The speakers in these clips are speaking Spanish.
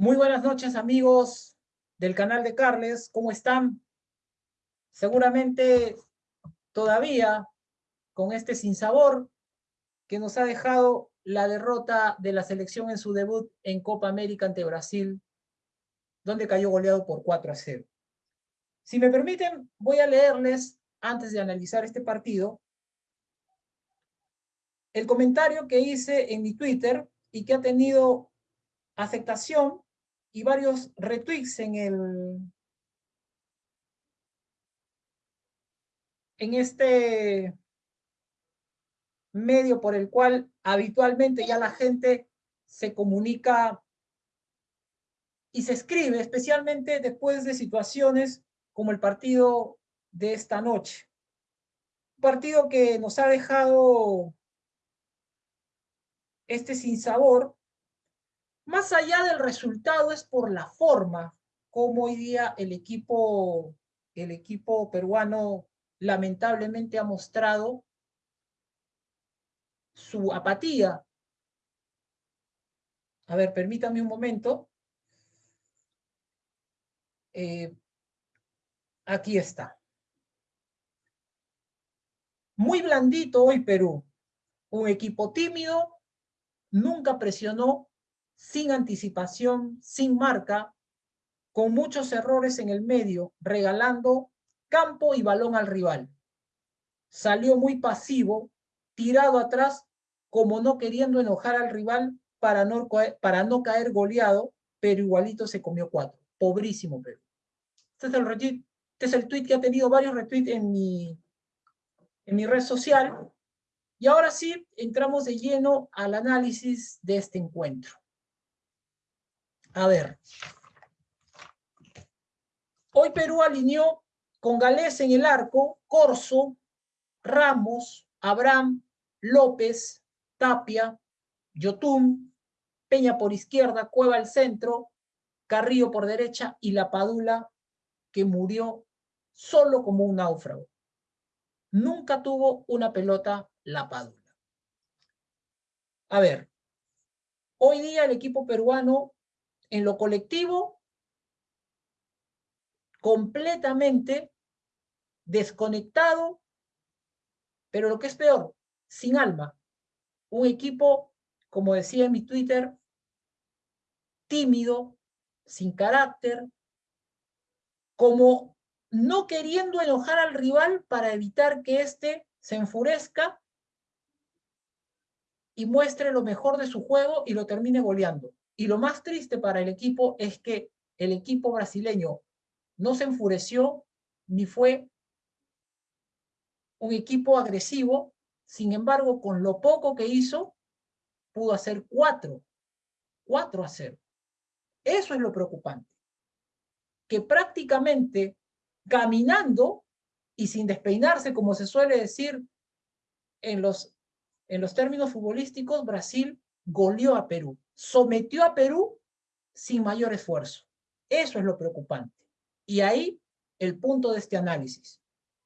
Muy buenas noches, amigos del canal de Carles. ¿Cómo están? Seguramente todavía con este sinsabor que nos ha dejado la derrota de la selección en su debut en Copa América ante Brasil, donde cayó goleado por 4 a 0. Si me permiten, voy a leerles, antes de analizar este partido, el comentario que hice en mi Twitter y que ha tenido aceptación y varios retweets en el en este medio por el cual habitualmente ya la gente se comunica y se escribe, especialmente después de situaciones como el partido de esta noche. Un partido que nos ha dejado este sinsabor, más allá del resultado es por la forma como hoy día el equipo, el equipo peruano lamentablemente ha mostrado su apatía. A ver, permítame un momento. Eh, aquí está. Muy blandito hoy Perú. Un equipo tímido, nunca presionó, sin anticipación, sin marca, con muchos errores en el medio, regalando campo y balón al rival. Salió muy pasivo, tirado atrás, como no queriendo enojar al rival para no, para no caer goleado, pero igualito se comió cuatro. Pobrísimo Perú. Este es el retweet, este es el tweet que ha tenido varios retweets en mi, en mi red social. Y ahora sí, entramos de lleno al análisis de este encuentro. A ver. Hoy Perú alineó con Galés en el arco, Corso, Ramos, Abraham, López, Tapia, Yotún, Peña por izquierda, Cueva al centro, Carrillo por derecha y La Padula, que murió solo como un náufrago. Nunca tuvo una pelota La Padula. A ver, hoy día el equipo peruano en lo colectivo completamente desconectado, pero lo que es peor, sin alma. Un equipo, como decía en mi Twitter, tímido, sin carácter, como no queriendo enojar al rival para evitar que éste se enfurezca y muestre lo mejor de su juego y lo termine goleando. Y lo más triste para el equipo es que el equipo brasileño no se enfureció ni fue un equipo agresivo, sin embargo, con lo poco que hizo, pudo hacer cuatro, cuatro a cero. Eso es lo preocupante. Que prácticamente caminando y sin despeinarse, como se suele decir en los, en los términos futbolísticos, Brasil goleó a Perú, sometió a Perú sin mayor esfuerzo. Eso es lo preocupante. Y ahí el punto de este análisis.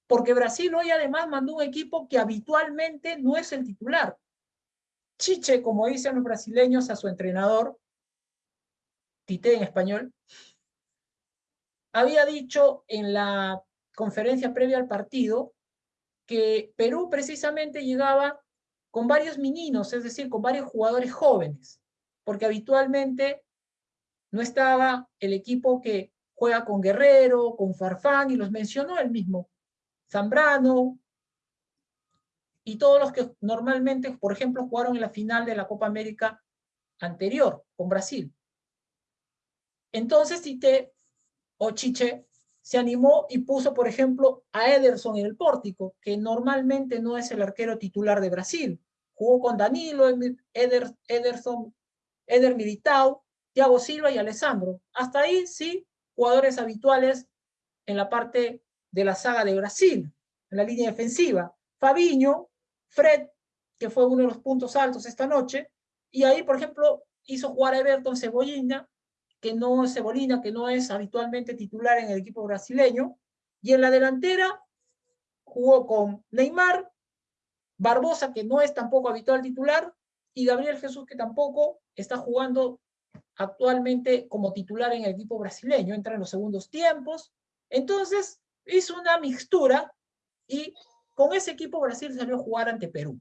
Porque Brasil hoy además mandó un equipo que habitualmente no es el titular. Chiche, como dicen los brasileños a su entrenador, Tite en español, había dicho en la conferencia previa al partido que Perú precisamente llegaba con varios meninos, es decir, con varios jugadores jóvenes, porque habitualmente no estaba el equipo que juega con Guerrero, con Farfán, y los mencionó él mismo, Zambrano, y todos los que normalmente, por ejemplo, jugaron en la final de la Copa América anterior, con Brasil. Entonces Tite o Chiche se animó y puso, por ejemplo, a Ederson en el pórtico, que normalmente no es el arquero titular de Brasil. Jugó con Danilo, Eder, Ederson, Eder Militao, Thiago Silva y Alessandro. Hasta ahí sí jugadores habituales en la parte de la saga de Brasil, en la línea defensiva. Fabiño, Fred, que fue uno de los puntos altos esta noche, y ahí, por ejemplo, hizo jugar a Everton Cebollina, que no Cebolina, que no es habitualmente titular en el equipo brasileño, y en la delantera jugó con Neymar, Barbosa, que no es tampoco habitual titular, y Gabriel Jesús, que tampoco está jugando actualmente como titular en el equipo brasileño, entra en los segundos tiempos. Entonces, hizo una mixtura y con ese equipo Brasil salió a jugar ante Perú.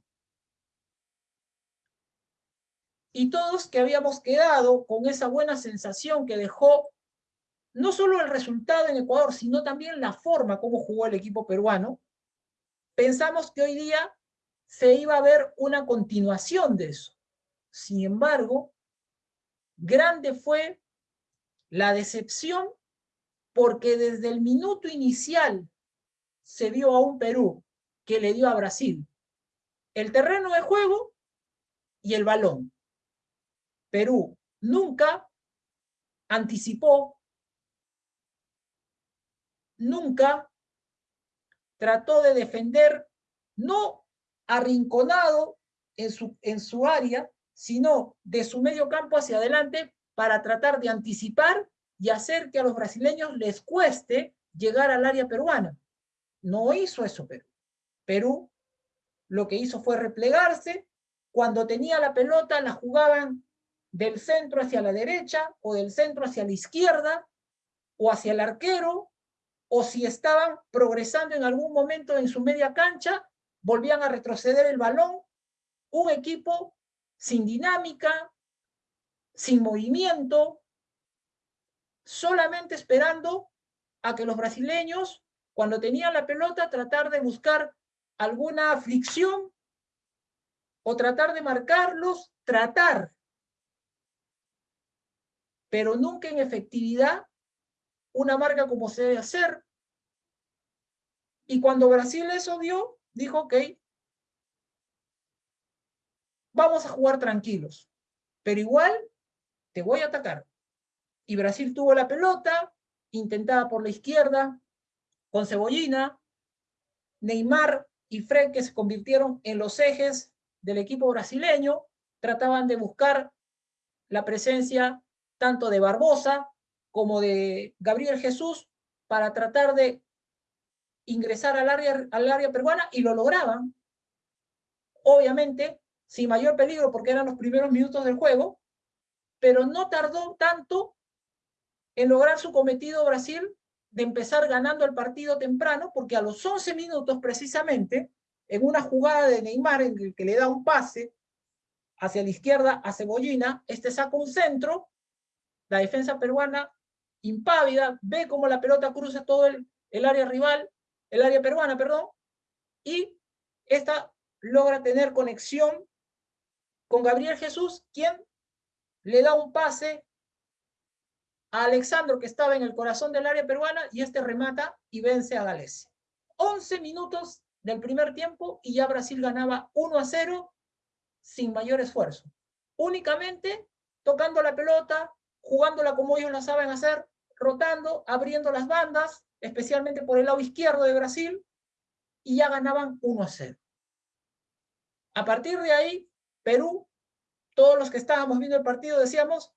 Y todos que habíamos quedado con esa buena sensación que dejó no solo el resultado en Ecuador, sino también la forma como jugó el equipo peruano, pensamos que hoy día se iba a ver una continuación de eso. Sin embargo, grande fue la decepción porque desde el minuto inicial se vio a un Perú que le dio a Brasil el terreno de juego y el balón. Perú nunca anticipó, nunca trató de defender, no arrinconado en su, en su área, sino de su medio campo hacia adelante para tratar de anticipar y hacer que a los brasileños les cueste llegar al área peruana. No hizo eso Perú. Perú lo que hizo fue replegarse, cuando tenía la pelota la jugaban del centro hacia la derecha o del centro hacia la izquierda o hacia el arquero o si estaban progresando en algún momento en su media cancha, volvían a retroceder el balón. Un equipo sin dinámica, sin movimiento, solamente esperando a que los brasileños, cuando tenían la pelota, tratar de buscar alguna fricción o tratar de marcarlos, tratar, pero nunca en efectividad una marca como se debe hacer. Y cuando Brasil eso vio, dijo, ok, vamos a jugar tranquilos, pero igual te voy a atacar. Y Brasil tuvo la pelota, intentada por la izquierda, con Cebollina, Neymar y Fred, que se convirtieron en los ejes del equipo brasileño, trataban de buscar la presencia tanto de Barbosa como de Gabriel Jesús para tratar de ingresar al área, al área peruana y lo lograban. Obviamente, sin mayor peligro porque eran los primeros minutos del juego, pero no tardó tanto en lograr su cometido Brasil de empezar ganando el partido temprano, porque a los 11 minutos precisamente, en una jugada de Neymar en el que le da un pase hacia la izquierda a Cebollina, este saca un centro, la defensa peruana impávida, ve cómo la pelota cruza todo el, el área rival, el área peruana, perdón, y esta logra tener conexión con Gabriel Jesús, quien le da un pase a Alexandro, que estaba en el corazón del área peruana, y este remata y vence a Gales. 11 minutos del primer tiempo y ya Brasil ganaba 1 a 0 sin mayor esfuerzo. Únicamente tocando la pelota, jugándola como ellos la saben hacer, rotando, abriendo las bandas, especialmente por el lado izquierdo de Brasil, y ya ganaban 1 a 0. A partir de ahí, Perú, todos los que estábamos viendo el partido decíamos,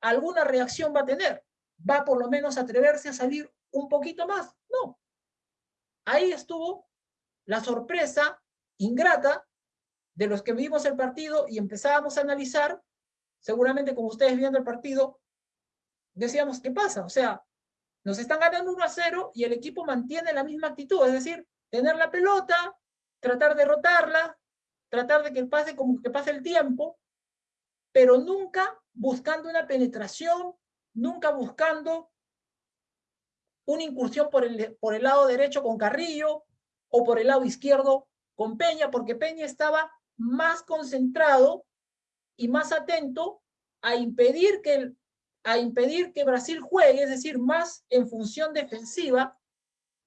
alguna reacción va a tener, va por lo menos a atreverse a salir un poquito más. No. Ahí estuvo la sorpresa ingrata de los que vimos el partido y empezábamos a analizar, seguramente como ustedes viendo el partido, decíamos, ¿qué pasa? O sea, nos están ganando 1 a 0 y el equipo mantiene la misma actitud, es decir, tener la pelota, tratar de rotarla, tratar de que pase como que pase el tiempo, pero nunca buscando una penetración, nunca buscando una incursión por el, por el lado derecho con Carrillo, o por el lado izquierdo con Peña, porque Peña estaba más concentrado y más atento a impedir que, a impedir que Brasil juegue, es decir, más en función defensiva,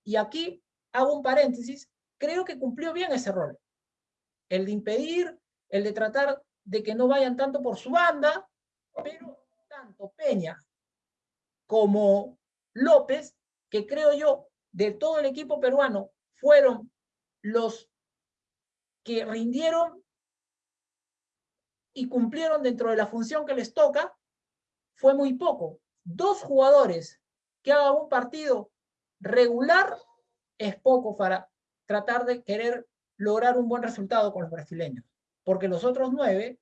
y aquí hago un paréntesis, creo que cumplió bien ese rol. El de impedir, el de tratar de que no vayan tanto por su banda, pero tanto Peña como López, que creo yo, de todo el equipo peruano, fueron los que rindieron y cumplieron dentro de la función que les toca, fue muy poco. Dos jugadores que hagan un partido regular es poco para tratar de querer lograr un buen resultado con los brasileños, porque los otros nueve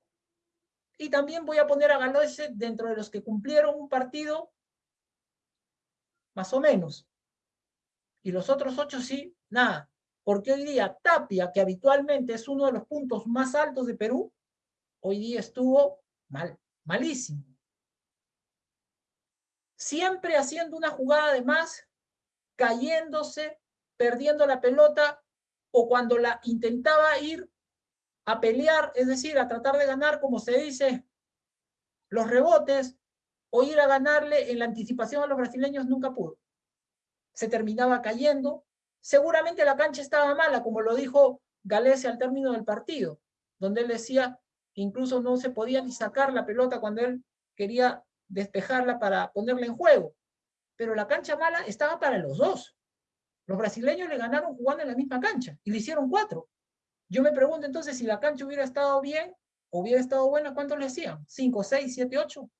Y también voy a poner a Galoise dentro de los que cumplieron un partido más o menos. Y los otros ocho sí, nada. Porque hoy día Tapia, que habitualmente es uno de los puntos más altos de Perú, hoy día estuvo mal, malísimo. Siempre haciendo una jugada de más, cayéndose, perdiendo la pelota, o cuando la intentaba ir a pelear, es decir, a tratar de ganar, como se dice, los rebotes, o ir a ganarle en la anticipación a los brasileños, nunca pudo. Se terminaba cayendo. Seguramente la cancha estaba mala, como lo dijo Galese al término del partido, donde él decía incluso no se podía ni sacar la pelota cuando él quería despejarla para ponerla en juego. Pero la cancha mala estaba para los dos. Los brasileños le ganaron jugando en la misma cancha y le hicieron cuatro. Yo me pregunto entonces si la cancha hubiera estado bien, hubiera estado buena, ¿cuántos le hacían? ¿Cinco, seis, siete, ocho?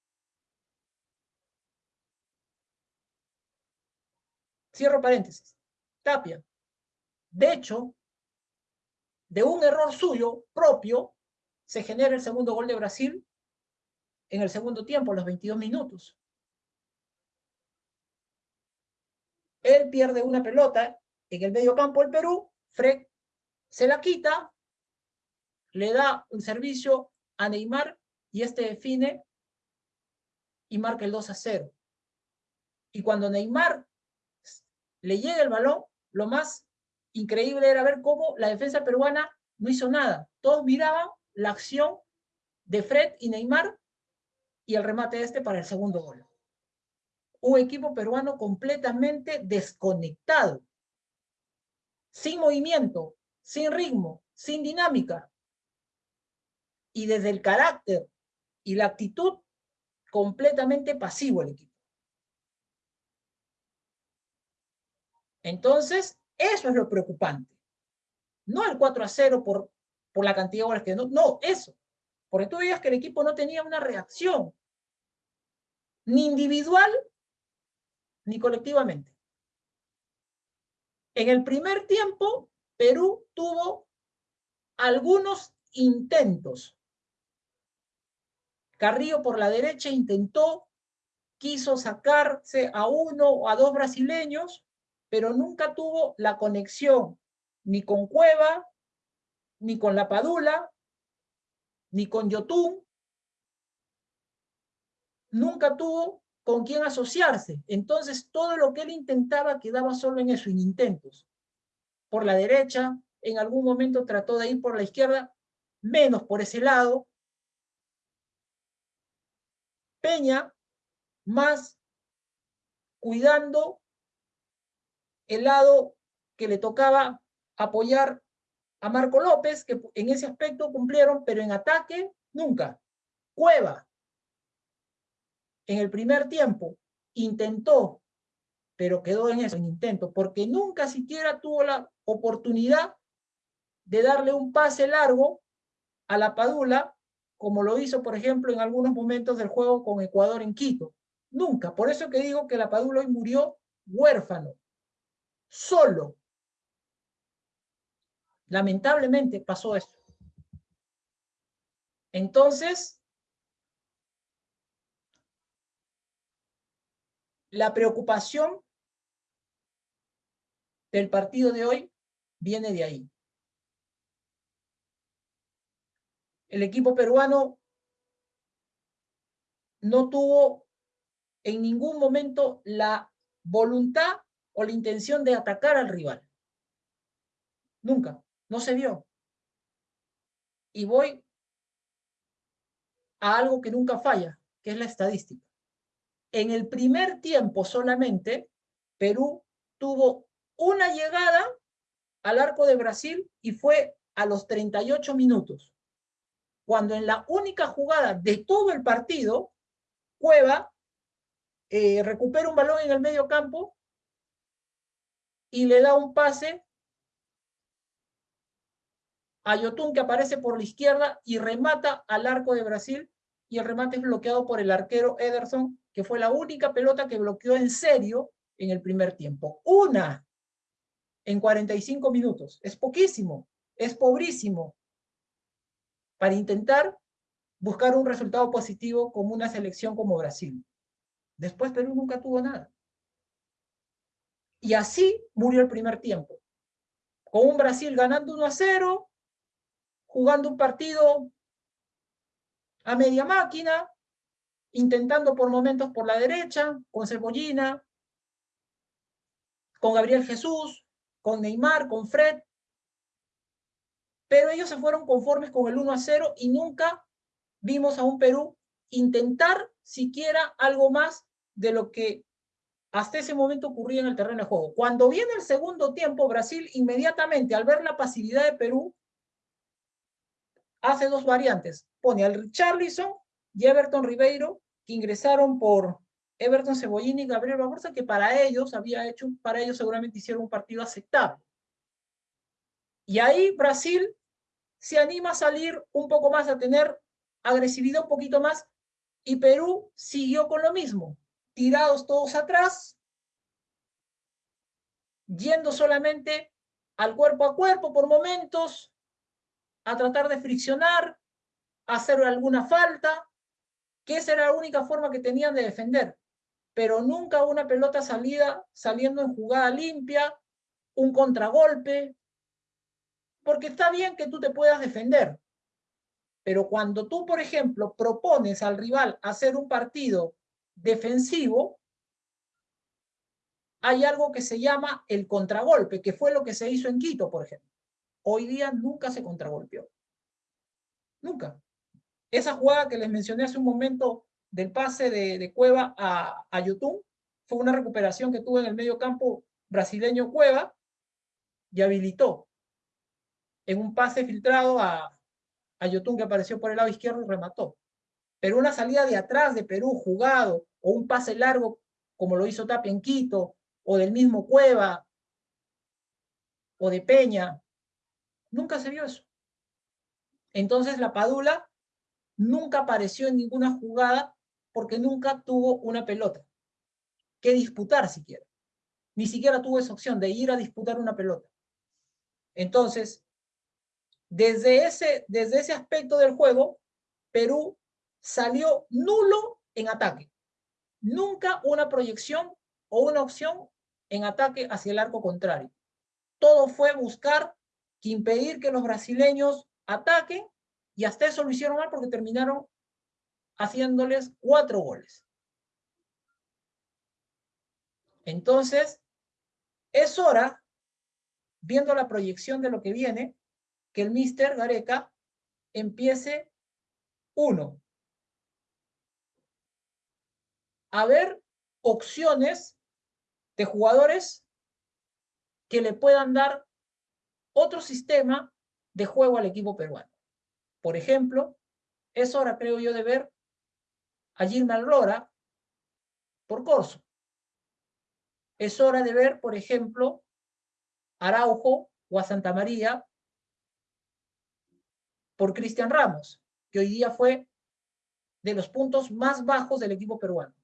Cierro paréntesis. Tapia. De hecho, de un error suyo propio, se genera el segundo gol de Brasil en el segundo tiempo, los 22 minutos. Él pierde una pelota en el medio campo del Perú, Fred se la quita, le da un servicio a Neymar y este define y marca el 2 a 0. Y cuando Neymar le llega el balón, lo más increíble era ver cómo la defensa peruana no hizo nada. Todos miraban la acción de Fred y Neymar y el remate este para el segundo gol. Un equipo peruano completamente desconectado, sin movimiento, sin ritmo, sin dinámica. Y desde el carácter y la actitud, completamente pasivo el equipo. Entonces, eso es lo preocupante. No el 4 a 0 por, por la cantidad de goles que no, no, eso. Porque tú veías que el equipo no tenía una reacción, ni individual, ni colectivamente. En el primer tiempo, Perú tuvo algunos intentos. Carrillo por la derecha intentó, quiso sacarse a uno o a dos brasileños, pero nunca tuvo la conexión ni con Cueva, ni con La Padula, ni con Yotun. Nunca tuvo con quién asociarse. Entonces, todo lo que él intentaba quedaba solo en eso, en intentos. Por la derecha, en algún momento trató de ir por la izquierda, menos por ese lado. Peña, más cuidando el lado que le tocaba apoyar a Marco López, que en ese aspecto cumplieron, pero en ataque, nunca. Cueva, en el primer tiempo, intentó, pero quedó en eso, en intento, porque nunca siquiera tuvo la oportunidad de darle un pase largo a la Padula, como lo hizo, por ejemplo, en algunos momentos del juego con Ecuador en Quito. Nunca. Por eso que digo que la Padula hoy murió huérfano solo. Lamentablemente pasó eso. Entonces, la preocupación del partido de hoy viene de ahí. El equipo peruano no tuvo en ningún momento la voluntad o la intención de atacar al rival. Nunca, no se vio. Y voy a algo que nunca falla, que es la estadística. En el primer tiempo solamente, Perú tuvo una llegada al arco de Brasil y fue a los 38 minutos, cuando en la única jugada de todo el partido, Cueva eh, recupera un balón en el medio campo y le da un pase a Yotun que aparece por la izquierda y remata al arco de Brasil y el remate es bloqueado por el arquero Ederson, que fue la única pelota que bloqueó en serio en el primer tiempo. Una en 45 minutos. Es poquísimo, es pobrísimo para intentar buscar un resultado positivo como una selección como Brasil. Después Perú nunca tuvo nada. Y así murió el primer tiempo. Con un Brasil ganando 1 a 0, jugando un partido a media máquina, intentando por momentos por la derecha, con Cebollina, con Gabriel Jesús, con Neymar, con Fred. Pero ellos se fueron conformes con el 1 a 0 y nunca vimos a un Perú intentar siquiera algo más de lo que hasta ese momento ocurría en el terreno de juego. Cuando viene el segundo tiempo, Brasil inmediatamente, al ver la pasividad de Perú, hace dos variantes. Pone al Richarlison y Everton Ribeiro, que ingresaron por Everton Cebollini y Gabriel Barbosa, que para ellos había hecho, para ellos seguramente hicieron un partido aceptable. Y ahí Brasil se anima a salir un poco más, a tener agresividad un poquito más, y Perú siguió con lo mismo, tirados todos atrás, yendo solamente al cuerpo a cuerpo por momentos, a tratar de friccionar, hacer alguna falta, que esa era la única forma que tenían de defender, pero nunca una pelota salida, saliendo en jugada limpia, un contragolpe, porque está bien que tú te puedas defender, pero cuando tú, por ejemplo, propones al rival hacer un partido defensivo, hay algo que se llama el contragolpe, que fue lo que se hizo en Quito, por ejemplo. Hoy día nunca se contragolpeó. Nunca. Esa jugada que les mencioné hace un momento del pase de, Cueva a, a fue una recuperación que tuvo en el medio campo brasileño Cueva y habilitó en un pase filtrado a, a que apareció por el lado izquierdo y remató. Pero una salida de atrás de Perú jugado, o un pase largo como lo hizo Tapia en Quito, o del mismo Cueva, o de Peña, nunca se vio eso. Entonces la Padula nunca apareció en ninguna jugada porque nunca tuvo una pelota que disputar siquiera. Ni siquiera tuvo esa opción de ir a disputar una pelota. Entonces, desde ese, desde ese aspecto del juego, Perú salió nulo en ataque. Nunca una proyección o una opción en ataque hacia el arco contrario. Todo fue buscar que impedir que los brasileños ataquen y hasta eso lo hicieron mal porque terminaron haciéndoles cuatro goles. Entonces, es hora, viendo la proyección de lo que viene, que el Mister Gareca empiece, uno, a ver opciones de jugadores que le puedan dar otro sistema de juego al equipo peruano. Por ejemplo, es hora, creo yo, de ver a Gilman Lora por Corso. Es hora de ver, por ejemplo, Araujo o a Santa María por Cristian Ramos, que hoy día fue de los puntos más bajos del equipo peruano.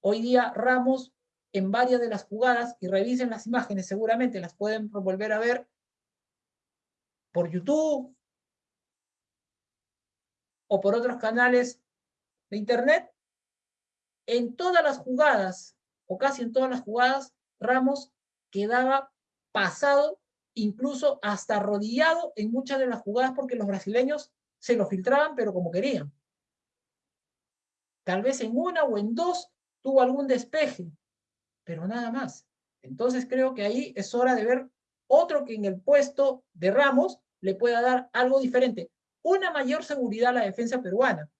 Hoy día Ramos en varias de las jugadas, y revisen las imágenes, seguramente las pueden volver a ver por YouTube o por otros canales de internet, en todas las jugadas, o casi en todas las jugadas, Ramos quedaba pasado incluso hasta arrodillado en muchas de las jugadas porque los brasileños se lo filtraban, pero como querían. Tal vez en una o en dos tuvo algún despeje, pero nada más. Entonces creo que ahí es hora de ver otro que en el puesto de Ramos le pueda dar algo diferente. Una mayor seguridad a la defensa peruana.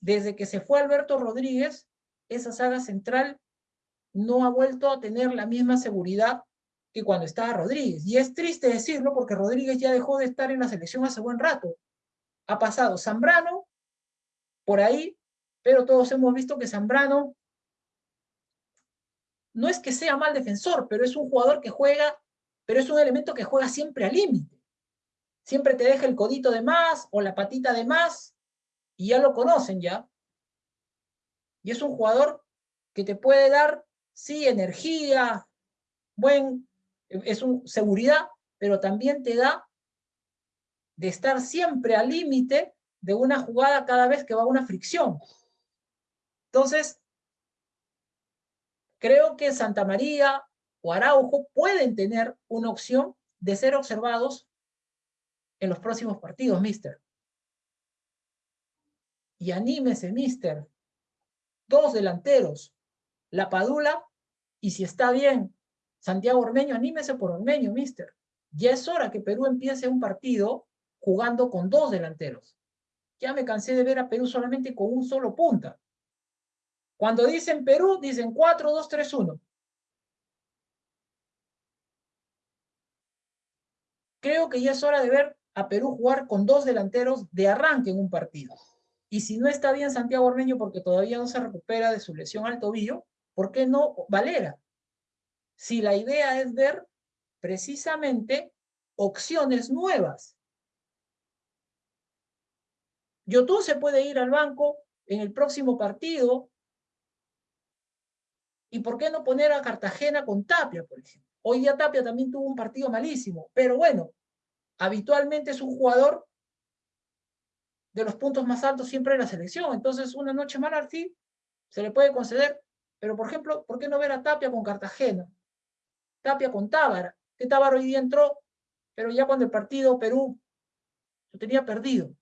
Desde que se fue Alberto Rodríguez, esa saga central no ha vuelto a tener la misma seguridad que cuando estaba Rodríguez. Y es triste decirlo porque Rodríguez ya dejó de estar en la selección hace buen rato. Ha pasado Zambrano por ahí, pero todos hemos visto que Zambrano no es que sea mal defensor, pero es un jugador que juega, pero es un elemento que juega siempre al límite. Siempre te deja el codito de más o la patita de más y ya lo conocen ya. Y es un jugador que te puede dar, sí, energía, buen es seguridad, pero también te da de estar siempre al límite de una jugada cada vez que va una fricción. Entonces, creo que Santa María o Araujo pueden tener una opción de ser observados en los próximos partidos, mister. Y anímese, mister. Dos delanteros, La Padula, y si está bien, Santiago Ormeño, anímese por Ormeño, mister. Ya es hora que Perú empiece un partido jugando con dos delanteros. Ya me cansé de ver a Perú solamente con un solo punta. Cuando dicen Perú, dicen 4-2-3-1. Creo que ya es hora de ver a Perú jugar con dos delanteros de arranque en un partido. Y si no está bien Santiago Ormeño porque todavía no se recupera de su lesión al tobillo, ¿por qué no Valera? Si la idea es ver precisamente opciones nuevas. Yotun se puede ir al banco en el próximo partido. ¿Y por qué no poner a Cartagena con Tapia, por ejemplo? Hoy día Tapia también tuvo un partido malísimo, pero bueno, habitualmente es un jugador de los puntos más altos siempre en la selección. Entonces, una noche mala sí se le puede conceder. Pero, por ejemplo, ¿por qué no ver a Tapia con Cartagena? Tapia con Tábara. Que Tábara hoy día entró, pero ya cuando el partido Perú lo tenía perdido.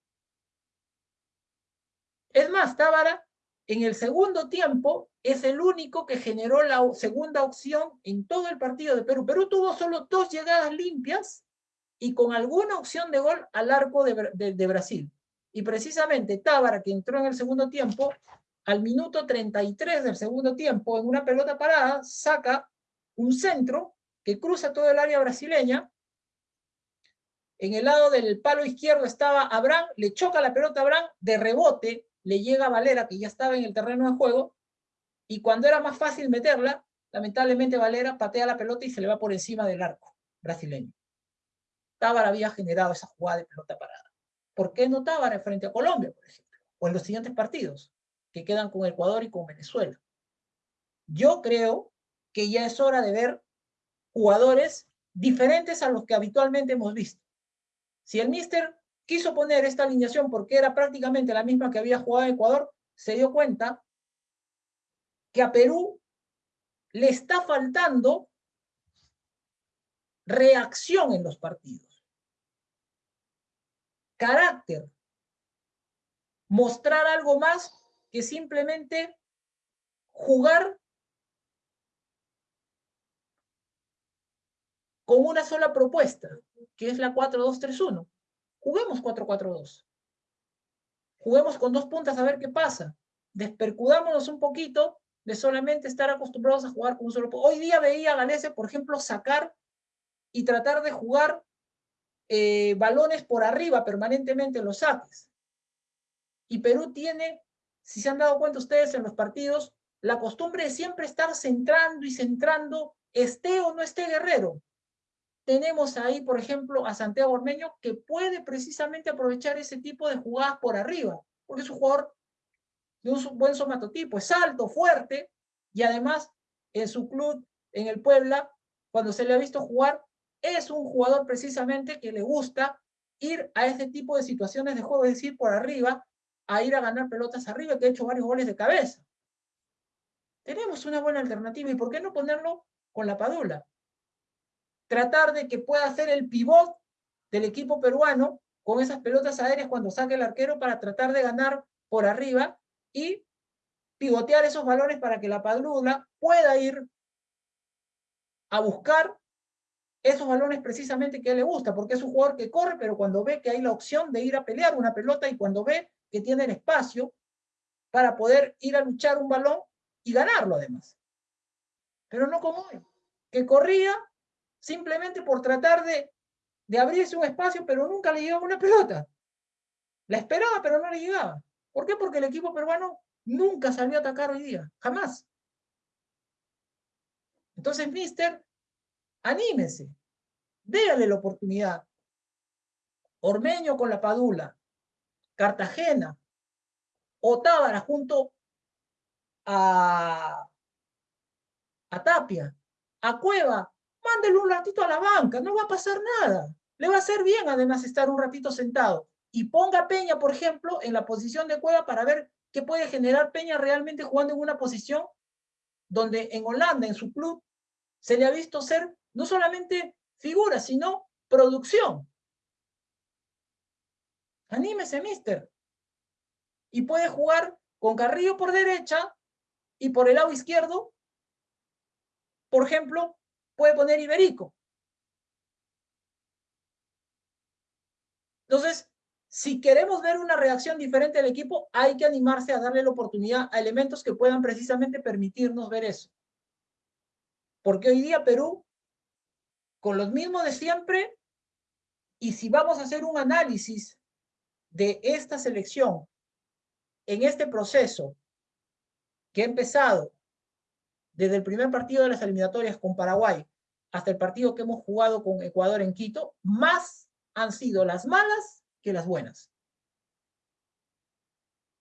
Es más, Tábara en el segundo tiempo es el único que generó la segunda opción en todo el partido de Perú. Perú tuvo solo dos llegadas limpias y con alguna opción de gol al arco de, Brasil. Y precisamente Tábara, que entró en el segundo tiempo, al minuto 33 del segundo tiempo, en una pelota parada, saca un centro que cruza todo el área brasileña. En el lado del palo izquierdo estaba Abraham, le choca la pelota a Abraham, de rebote le llega a Valera, que ya estaba en el terreno de juego, y cuando era más fácil meterla, lamentablemente Valera patea la pelota y se le va por encima del arco brasileño. Tábara había generado esa jugada de pelota parada. ¿Por qué no Tábara frente a Colombia, por ejemplo? O en los siguientes partidos, que quedan con Ecuador y con Venezuela. Yo creo que ya es hora de ver jugadores diferentes a los que habitualmente hemos visto. Si el míster quiso poner esta alineación porque era prácticamente la misma que había jugado en Ecuador, se dio cuenta que a Perú le está faltando reacción en los partidos. Carácter. Mostrar algo más que simplemente jugar con una sola propuesta, que es la 4-2-3-1. Juguemos 4-4-2. Juguemos con dos puntas a ver qué pasa. Despercudámonos un poquito de solamente estar acostumbrados a jugar con un solo Hoy día veía a Galese, por ejemplo, sacar y tratar de jugar eh, balones por arriba permanentemente en los saques. Y Perú tiene, si se han dado cuenta ustedes en los partidos, la costumbre de siempre estar centrando y centrando, esté o no esté Guerrero tenemos ahí, por ejemplo, a Santiago Ormeño, que puede precisamente aprovechar ese tipo de jugadas por arriba, porque es un jugador de un buen somatotipo, es alto, fuerte, y además en su club, en el Puebla, cuando se le ha visto jugar, es un jugador precisamente que le gusta ir a ese tipo de situaciones de juego, es decir, por arriba, a ir a ganar pelotas arriba, que ha hecho varios goles de cabeza. Tenemos una buena alternativa, ¿y por qué no ponerlo con la Padula? Tratar de que pueda hacer el pivot del equipo peruano con esas pelotas aéreas cuando saque el arquero para tratar de ganar por arriba y pivotear esos balones para que la Padula pueda ir a buscar esos balones precisamente que le gusta, porque es un jugador que corre, pero cuando ve que hay la opción de ir a pelear una pelota y cuando ve que tiene el espacio para poder ir a luchar un balón y ganarlo además. Pero no como él, que corría simplemente por tratar de, de abrirse un espacio, pero nunca le llegaba una pelota. La esperaba, pero no le llegaba. ¿Por qué? Porque el equipo peruano nunca salió a atacar hoy día, jamás. Entonces, mister, anímese, déale la oportunidad. Ormeño con la Padula, Cartagena, Otábara junto a, a Tapia, a Cueva, mándelo un ratito a la banca, no va a pasar nada. Le va a hacer bien además estar un ratito sentado. y ponga Peña, por ejemplo, en la posición de Cueva para ver qué puede generar Peña realmente jugando en una posición donde en Holanda, en su club, se le ha visto ser no solamente figura, sino producción. Anímese, mister. Y puede jugar con Carrillo por derecha y por el lado izquierdo, por ejemplo, puede poner Iberico. Entonces, si queremos ver una reacción diferente del equipo, hay que animarse a darle la oportunidad a elementos que puedan precisamente permitirnos ver eso. Porque hoy día Perú, con los mismos de siempre, y si vamos a hacer un análisis de esta selección en este proceso que ha empezado desde el primer partido de las eliminatorias con Paraguay hasta el partido que hemos jugado con Ecuador en Quito, más han sido las malas que las buenas.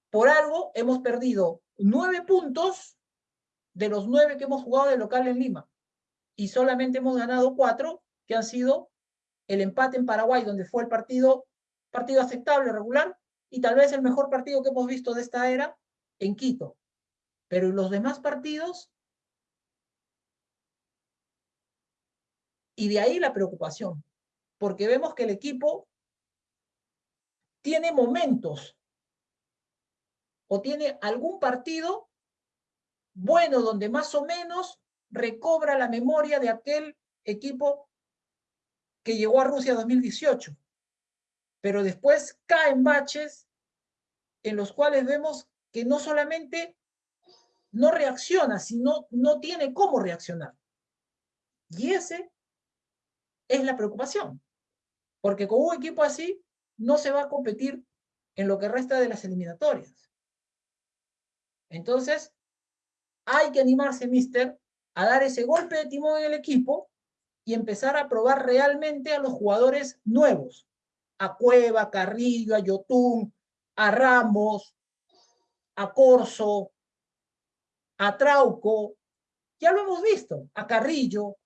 Por algo hemos perdido nueve puntos de los nueve que hemos jugado de local en Lima. Y solamente hemos ganado cuatro, que han sido el empate en Paraguay, donde fue el partido, partido aceptable, regular, y tal vez el mejor partido que hemos visto de esta era en Quito. Pero en los demás partidos, y de ahí la preocupación, porque vemos que el equipo tiene momentos o tiene algún partido bueno donde más o menos recobra la memoria de aquel equipo que llegó a Rusia 2018. Pero después caen baches en los cuales vemos que no solamente no reacciona, sino no tiene cómo reaccionar. Y ese es la preocupación. Porque con un equipo así no se va a competir en lo que resta de las eliminatorias. Entonces, hay que animarse, mister, a dar ese golpe de timón en el equipo y empezar a probar realmente a los jugadores nuevos. A Cueva, a Carrillo, a Yotún, a Ramos, a Corso, a Trauco. Ya lo hemos visto, a Carrillo.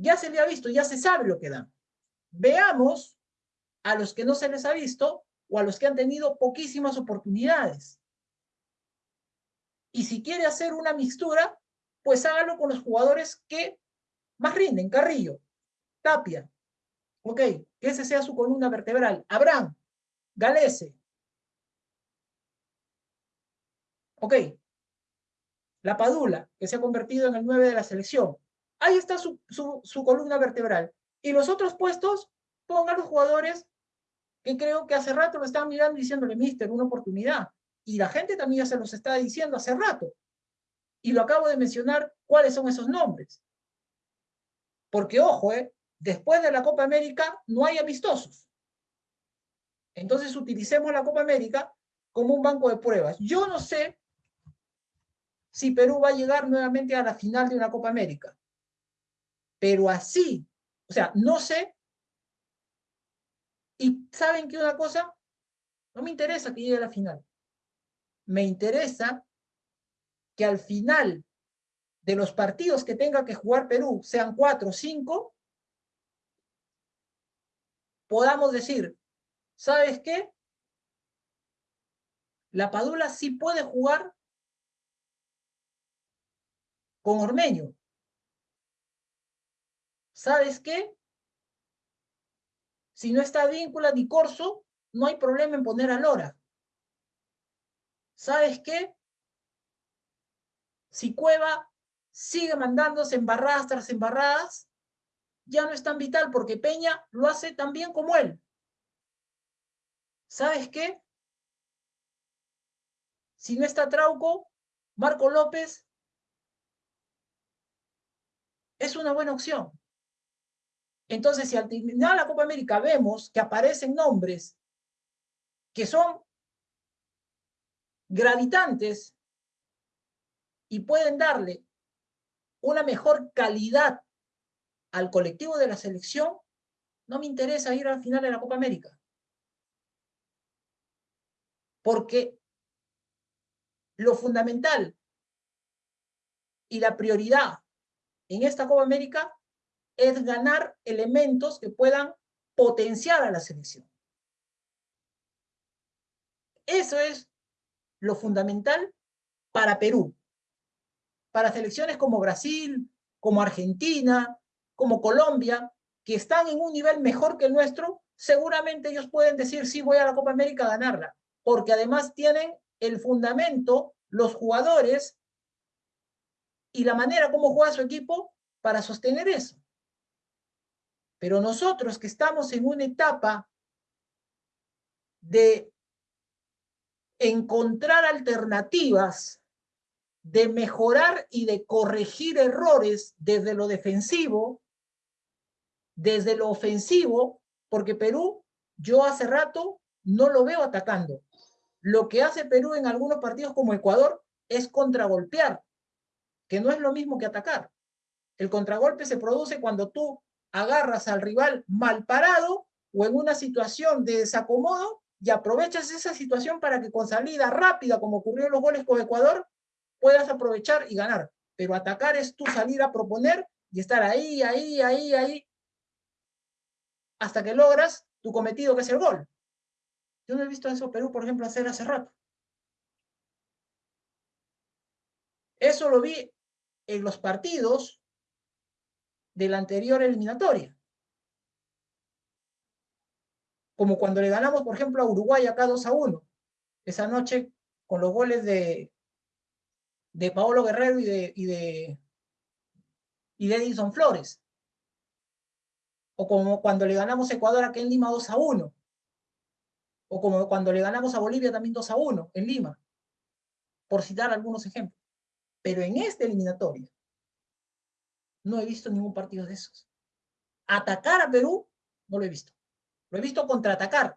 Ya se le ha visto, ya se sabe lo que dan. Veamos a los que no se les ha visto o a los que han tenido poquísimas oportunidades. Y si quiere hacer una mixtura, pues hágalo con los jugadores que más rinden. Carrillo, Tapia, ok, que ese sea su columna vertebral. Abraham, Galese. Ok, la Padula, que se ha convertido en el 9 de la selección. Ahí está su, columna vertebral. Y los otros puestos, pongan los jugadores que creo que hace rato lo estaban mirando diciéndole, mister, una oportunidad. Y la gente también ya se los está diciendo hace rato. Y lo acabo de mencionar, ¿cuáles son esos nombres? Porque, ojo, eh, después de la Copa América no hay amistosos. Entonces utilicemos la Copa América como un banco de pruebas. Yo no sé si Perú va a llegar nuevamente a la final de una Copa América. Pero así, o sea, no sé y ¿saben qué una cosa? No me interesa que llegue a la final. Me interesa que al final de los partidos que tenga que jugar Perú, sean cuatro o cinco, podamos decir, ¿sabes qué? La Padula sí puede jugar con Ormeño. ¿Sabes qué? Si no está víncula ni corso, no hay problema en poner a Lora. ¿Sabes qué? Si Cueva sigue mandándose embarradas tras embarradas, ya no es tan vital porque Peña lo hace tan bien como él. ¿Sabes qué? Si no está Trauco, Marco López es una buena opción. Entonces, si al terminar la Copa América vemos que aparecen nombres que son gravitantes y pueden darle una mejor calidad al colectivo de la selección, no me interesa ir al final de la Copa América. Porque lo fundamental y la prioridad en esta Copa América es ganar elementos que puedan potenciar a la selección. Eso es lo fundamental para Perú. Para selecciones como Brasil, como Argentina, como Colombia, que están en un nivel mejor que el nuestro, seguramente ellos pueden decir, sí, voy a la Copa América a ganarla, porque además tienen el fundamento, los jugadores y la manera como juega su equipo para sostener eso. Pero nosotros que estamos en una etapa de encontrar alternativas, de mejorar y de corregir errores desde lo defensivo, desde lo ofensivo, porque Perú, yo hace rato no lo veo atacando. Lo que hace Perú en algunos partidos como Ecuador es contragolpear, que no es lo mismo que atacar. El contragolpe se produce cuando tú agarras al rival mal parado o en una situación de desacomodo y aprovechas esa situación para que con salida rápida, como ocurrió en los goles con Ecuador, puedas aprovechar y ganar. Pero atacar es tu salir a proponer y estar ahí, ahí, ahí, ahí, hasta que logras tu cometido, que es el gol. Yo no he visto eso Perú, por ejemplo, hacer hace rato. Eso lo vi en los partidos de la anterior eliminatoria. Como cuando le ganamos, por ejemplo, a Uruguay acá 2 a 1. Esa noche con los goles de, de Paolo Guerrero y de, y de, y de Edison Flores. O como cuando le ganamos a Ecuador aquí en Lima 2 a 1. O como cuando le ganamos a Bolivia también 2 a 1 en Lima. Por citar algunos ejemplos. Pero en esta eliminatoria, no he visto ningún partido de esos. Atacar a Perú, no lo he visto. Lo he visto contraatacar.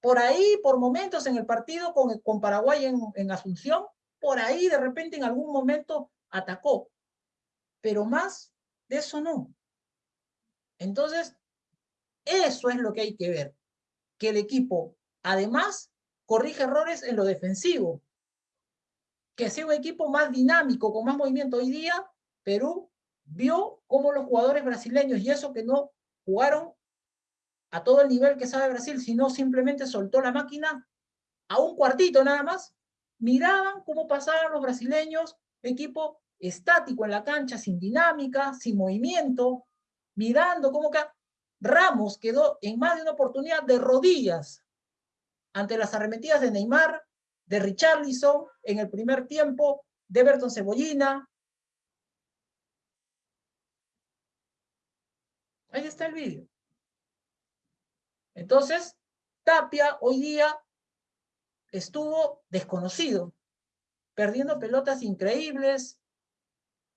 Por ahí, por momentos en el partido con, con Paraguay en, en Asunción, por ahí de repente en algún momento atacó. Pero más de eso no. Entonces, eso es lo que hay que ver. Que el equipo, además, corrige errores en lo defensivo. Que sea un equipo más dinámico, con más movimiento. Hoy día Perú vio cómo los jugadores brasileños, y eso que no jugaron a todo el nivel que sabe Brasil, sino simplemente soltó la máquina a un cuartito nada más, miraban cómo pasaban los brasileños, equipo estático en la cancha, sin dinámica, sin movimiento, mirando cómo que Ramos quedó en más de una oportunidad de rodillas ante las arremetidas de Neymar, de Richarlison en el primer tiempo, de Everton Cebollina, Ahí está el vídeo. Entonces, Tapia hoy día estuvo desconocido, perdiendo pelotas increíbles,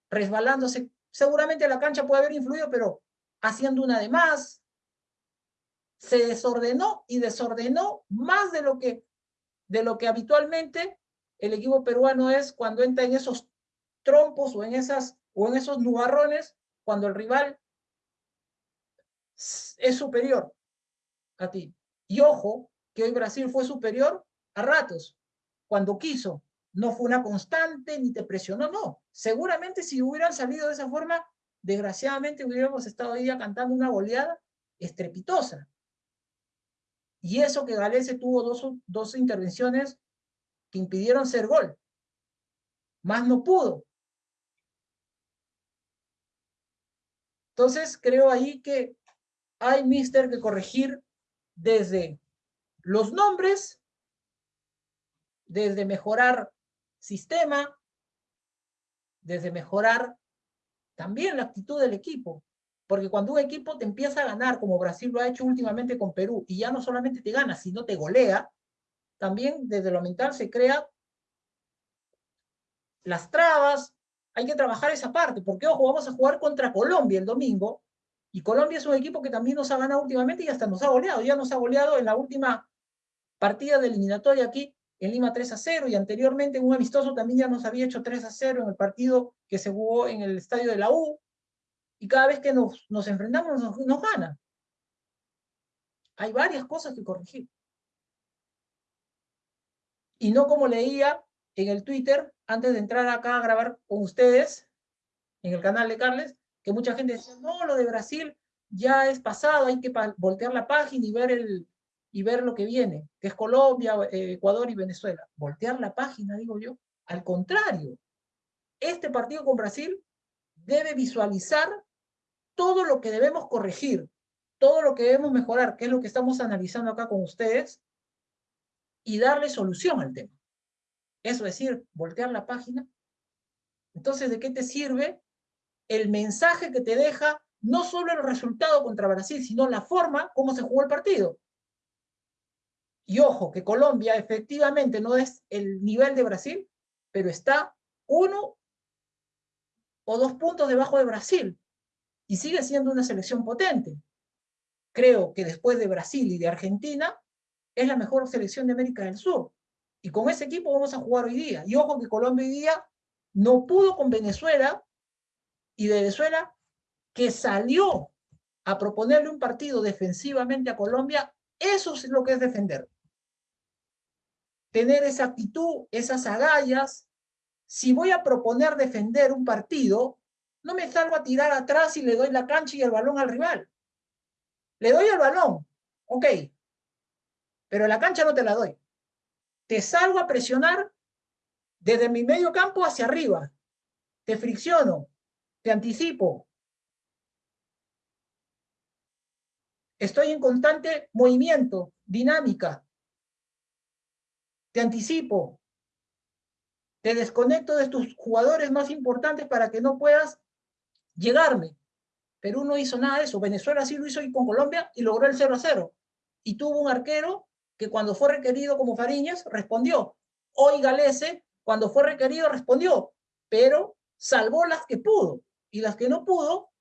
resbalándose. Seguramente la cancha puede haber influido, pero haciendo una de más. Se desordenó y desordenó más de lo que, de lo que habitualmente el equipo peruano es cuando entra en esos trompos o en, esas, o en esos nubarrones, cuando el rival es superior a ti. Y ojo, que hoy Brasil fue superior a ratos, cuando quiso. No fue una constante, ni te presionó, no. Seguramente si hubieran salido de esa forma, desgraciadamente hubiéramos estado día cantando una goleada estrepitosa. Y eso que Galese tuvo dos, dos intervenciones que impidieron ser gol. Más no pudo. Entonces creo ahí que hay, mister, que corregir desde los nombres, desde mejorar sistema, desde mejorar también la actitud del equipo. Porque cuando un equipo te empieza a ganar, como Brasil lo ha hecho últimamente con Perú, y ya no solamente te gana, sino te golea, también desde lo mental se crea las trabas, hay que trabajar esa parte, porque ojo, vamos a jugar contra Colombia el domingo, y Colombia es un equipo que también nos ha ganado últimamente y hasta nos ha goleado. Ya nos ha goleado en la última partida de eliminatoria aquí en Lima 3 a 0 y anteriormente en un amistoso también ya nos había hecho 3 a 0 en el partido que se jugó en el estadio de la U. Y cada vez que nos, nos enfrentamos nos, nos gana. Hay varias cosas que corregir. Y no como leía en el Twitter, antes de entrar acá a grabar con ustedes, en el canal de Carles, que mucha gente dice, no, lo de Brasil ya es pasado, hay que voltear la página y ver el, y ver lo que viene, que es Colombia, eh, Ecuador y Venezuela. Voltear la página, digo yo. Al contrario, este partido con Brasil debe visualizar todo lo que debemos corregir, todo lo que debemos mejorar, que es lo que estamos analizando acá con ustedes, y darle solución al tema. Eso es decir, voltear la página. Entonces, ¿de qué te sirve el mensaje que te deja no solo el resultado contra Brasil, sino la forma como se jugó el partido? Y ojo, que Colombia efectivamente no es el nivel de Brasil, pero está uno o dos puntos debajo de Brasil y sigue siendo una selección potente. Creo que después de Brasil y de Argentina, es la mejor selección de América del Sur. Y con ese equipo vamos a jugar hoy día. Y ojo que Colombia hoy día no pudo con Venezuela, y Venezuela, que salió a proponerle un partido defensivamente a Colombia, eso es lo que es defender. Tener esa actitud, esas agallas. Si voy a proponer defender un partido, no me salgo a tirar atrás y le doy la cancha y el balón al rival. Le doy el balón, ok, pero la cancha no te la doy. Te salgo a presionar desde mi medio campo hacia arriba. Te fricciono, te anticipo. Estoy en constante movimiento, dinámica. Te anticipo. Te desconecto de tus jugadores más importantes para que no puedas llegarme. Perú no hizo nada de eso. Venezuela sí lo hizo con Colombia y logró el 0 a 0. Y tuvo un arquero que cuando fue requerido como Fariñas, respondió. Hoy Galese, cuando fue requerido, respondió, pero salvó las que pudo. Y las que no pudo,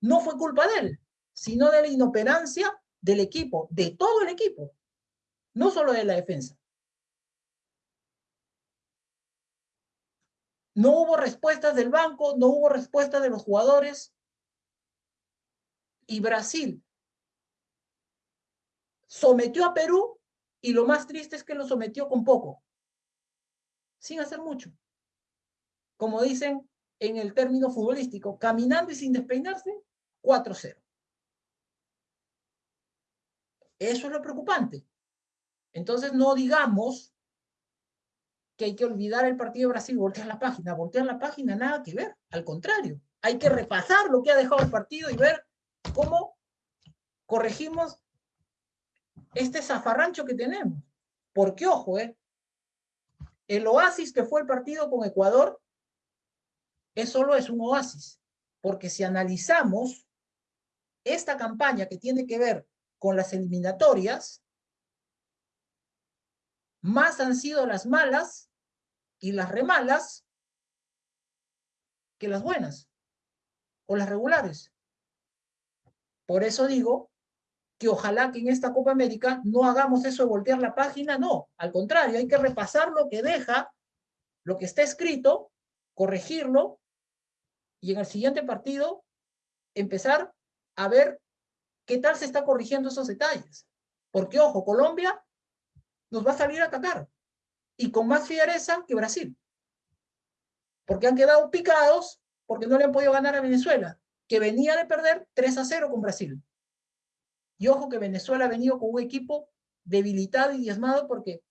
no fue culpa de él, sino de la inoperancia del equipo, de todo el equipo, no solo de la defensa. No hubo respuestas del banco, no hubo respuestas de los jugadores. Y Brasil sometió a Perú y lo más triste es que lo sometió con poco, sin hacer mucho. Como dicen en el término futbolístico, caminando y sin despeinarse, 4-0. Eso es lo preocupante. Entonces no digamos que hay que olvidar el partido de Brasil, voltear la página, voltear la página, nada que ver, al contrario, hay que repasar lo que ha dejado el partido y ver cómo corregimos este zafarrancho que tenemos. Porque, ojo, eh, el oasis que fue el partido con Ecuador, es solo es un oasis. Porque si analizamos esta campaña que tiene que ver con las eliminatorias, más han sido las malas y las remalas que las buenas o las regulares. Por eso digo que ojalá que en esta Copa América no hagamos eso de voltear la página, no, al contrario, hay que repasar lo que deja, lo que está escrito, corregirlo, y en el siguiente partido empezar a ver qué tal se está corrigiendo esos detalles. Porque, ojo, Colombia nos va a salir a atacar, y con más fiereza que Brasil. Porque han quedado picados porque no le han podido ganar a Venezuela, que venía de perder 3 a 0 con Brasil. Y ojo que Venezuela ha venido con un equipo debilitado y diezmado porque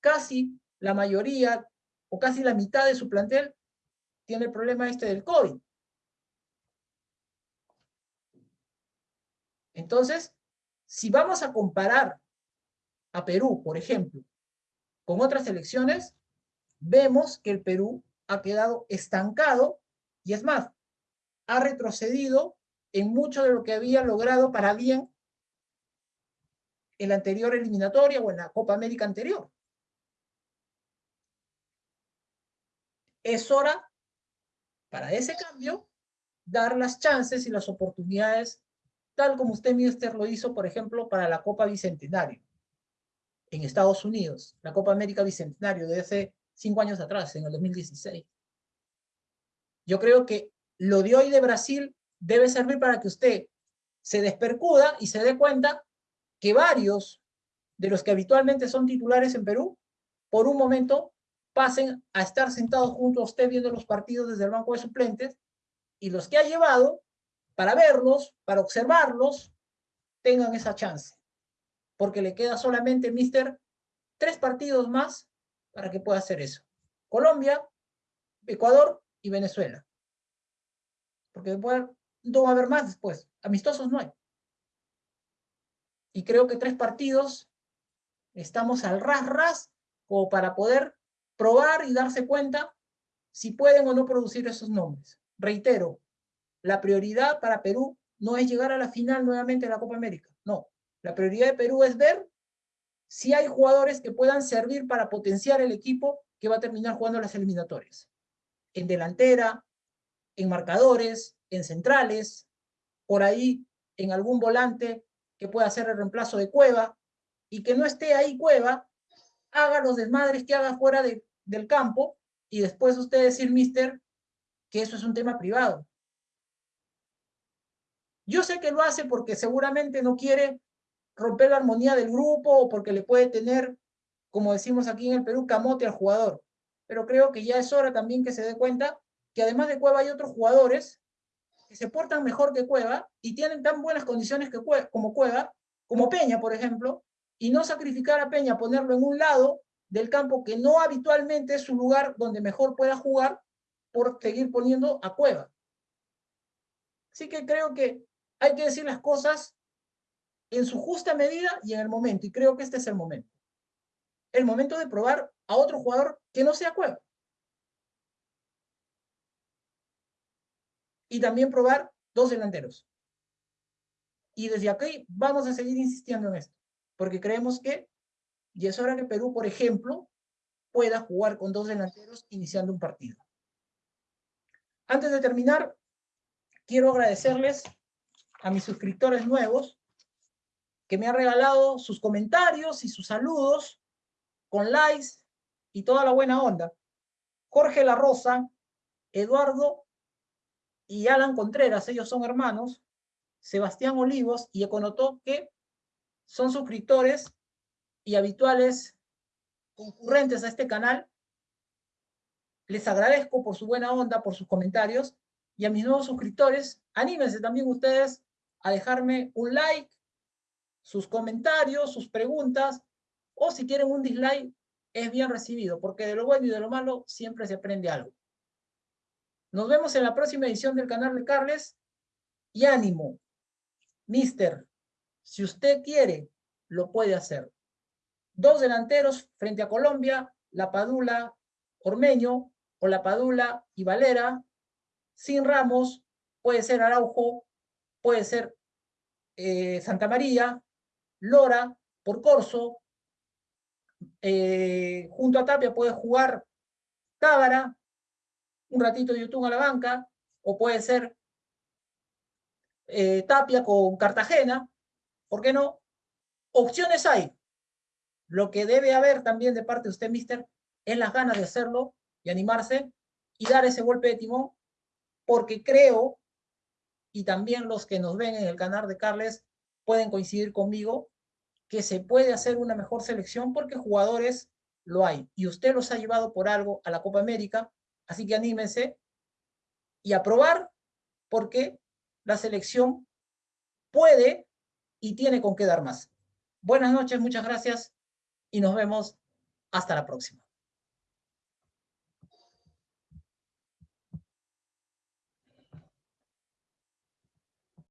casi la mayoría o casi la mitad de su plantel tiene el problema este del COVID. Entonces, si vamos a comparar a Perú, por ejemplo, con otras elecciones, vemos que el Perú ha quedado estancado y es más, ha retrocedido en mucho de lo que había logrado para bien en la anterior eliminatoria o en la Copa América anterior. Es hora, para ese cambio, dar las chances y las oportunidades, tal como usted, Mister, lo hizo, por ejemplo, para la Copa Bicentenario en Estados Unidos, la Copa América Bicentenario de hace cinco años atrás, en el 2016. Yo creo que lo de hoy de Brasil debe servir para que usted se despercuda y se dé cuenta que varios de los que habitualmente son titulares en Perú, por un momento pasen a estar sentados junto a usted viendo los partidos desde el banco de suplentes, y los que ha llevado para verlos, para observarlos, tengan esa chance. porque le queda solamente, mister, tres partidos más para que pueda hacer eso. Colombia, Ecuador y Venezuela. Porque después no va a haber más después. Amistosos no hay. Y creo que tres partidos estamos al ras ras como para poder probar y darse cuenta si pueden o no producir esos nombres. Reitero, la prioridad para Perú no es llegar a la final nuevamente de la Copa América. No, la prioridad de Perú es ver si hay jugadores que puedan servir para potenciar el equipo que va a terminar jugando las eliminatorias. En delantera, en marcadores, en centrales, por ahí en algún volante que pueda hacer el reemplazo de Cueva, y que no esté ahí Cueva, haga los desmadres que haga fuera del campo, y después usted decir, mister, que eso es un tema privado. Yo sé que lo hace porque seguramente no quiere romper la armonía del grupo o porque le puede tener, como decimos aquí en el Perú, camote al jugador. Pero creo que ya es hora también que se dé cuenta que además de Cueva hay otros jugadores que se portan mejor que Cueva y tienen tan buenas condiciones que como Cueva, como Peña, por ejemplo, y no sacrificar a Peña, ponerlo en un lado del campo que no habitualmente es su lugar donde mejor pueda jugar por seguir poniendo a Cueva. Así que creo que hay que decir las cosas en su justa medida y en el momento, y creo que este es el momento. El momento de probar a otro jugador que no sea Cueva. Y también probar dos delanteros. Y desde aquí vamos a seguir insistiendo en esto, porque creemos que, y es hora que Perú, por ejemplo, pueda jugar con dos delanteros iniciando un partido. Antes de terminar, quiero agradecerles a mis suscriptores nuevos que me han regalado sus comentarios y sus saludos con likes y toda la buena onda. Jorge La Rosa, Eduardo y Alan Contreras, ellos son hermanos, Sebastián Olivos y Econotó, que son suscriptores y habituales concurrentes a este canal. Les agradezco por su buena onda, por sus comentarios, y a mis nuevos suscriptores, anímense también ustedes a dejarme un like, sus comentarios, sus preguntas, o si quieren un dislike, es bien recibido, porque de lo bueno y de lo malo siempre se aprende algo. Nos vemos en la próxima edición del canal de Carles, y ánimo, mister, si usted quiere, lo puede hacer. Dos delanteros frente a Colombia, La Padula, Ormeño, o La Padula y Valera, sin Ramos, puede ser Araujo, puede ser eh, Santa María, Lora, por Corso, eh, junto a Tapia puede jugar Tábara, un ratito de YouTube a la banca, o puede ser eh, Tapia con Cartagena, ¿por qué no? Opciones hay. Lo que debe haber también de parte de usted, mister, es las ganas de hacerlo y animarse y dar ese golpe de timón, porque creo, y también los que nos ven en el canal de Carles pueden coincidir conmigo, que se puede hacer una mejor selección porque jugadores lo hay. Y usted los ha llevado por algo a la Copa América, así que anímense y a probar porque la selección puede y tiene con qué dar más. Buenas noches, muchas gracias y nos vemos hasta la próxima.